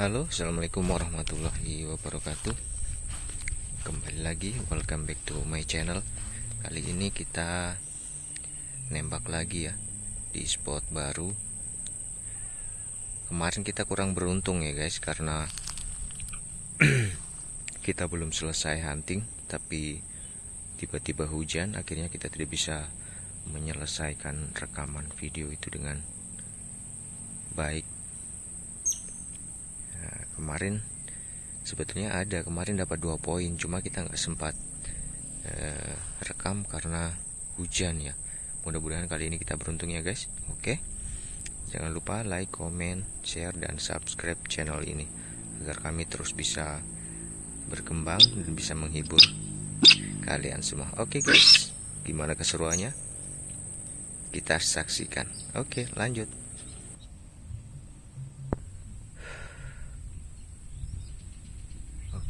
Halo, assalamualaikum warahmatullahi wabarakatuh. Kembali lagi, welcome back to my channel. Kali ini kita nembak lagi ya di spot baru. Kemarin kita kurang beruntung ya guys, karena kita belum selesai hunting, tapi tiba-tiba hujan, akhirnya kita tidak bisa menyelesaikan rekaman video itu dengan baik kemarin sebetulnya ada. Kemarin dapat dua poin cuma kita nggak sempat uh, rekam karena hujan ya. Mudah-mudahan kali ini kita beruntung ya guys. Oke? Jangan lupa like comment share dan subscribe channel ini agar kami terus bisa berkembang dan bisa menghibur kalian semua. Oke guys? Gimana keseruannya? Kita saksikan. Oke lanjut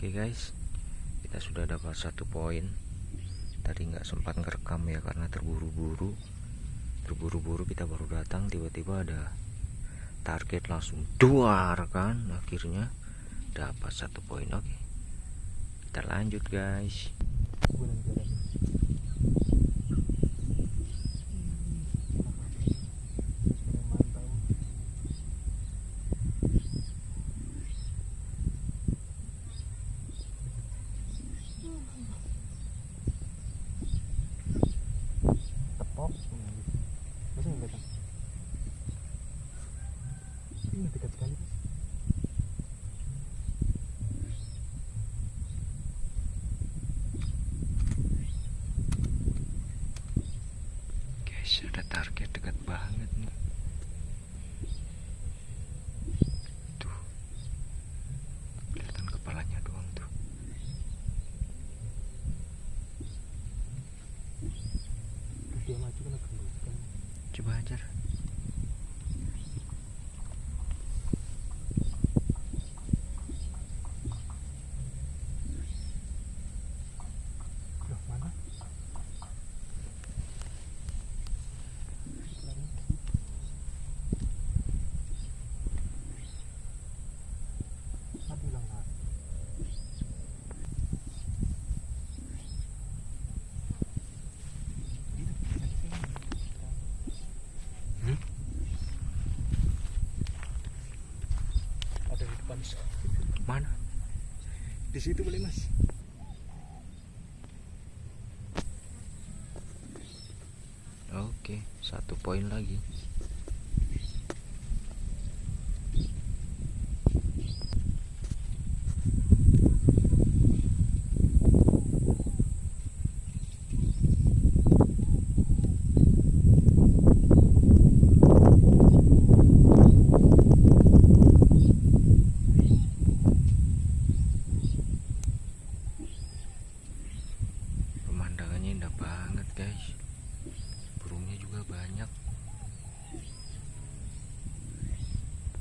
Oke guys. Kita sudah dapat satu poin. Tadi nggak sempat ngerekam ya karena terburu-buru. Terburu-buru kita baru datang tiba-tiba ada target langsung dua kan? Akhirnya dapat satu poin. Oke. Kita lanjut guys ada target dekat banget nih tuh. Kelihatan kepalanya doang tuh. Dia maju kena coba ajar Mana? Di situ boleh mas. Oke, satu poin lagi.